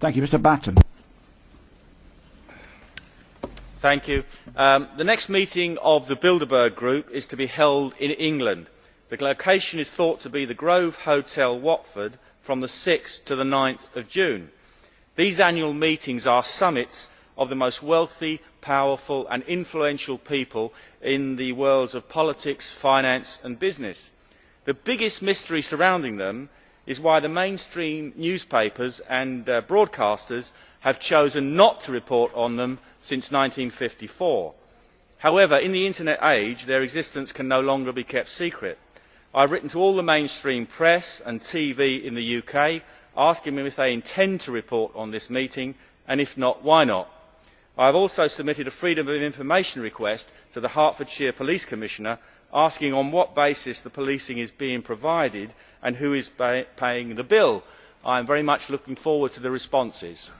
Thank you. Mr Batten. Thank you. Um, the next meeting of the Bilderberg Group is to be held in England. The location is thought to be the Grove Hotel, Watford, from the 6th to the 9th of June. These annual meetings are summits of the most wealthy, powerful and influential people in the worlds of politics, finance and business. The biggest mystery surrounding them is why the mainstream newspapers and uh, broadcasters have chosen not to report on them since 1954. However, in the internet age, their existence can no longer be kept secret. I have written to all the mainstream press and TV in the UK asking them if they intend to report on this meeting and if not, why not. I have also submitted a Freedom of Information request to the Hertfordshire Police Commissioner asking on what basis the policing is being provided and who is paying the bill. I am very much looking forward to the responses.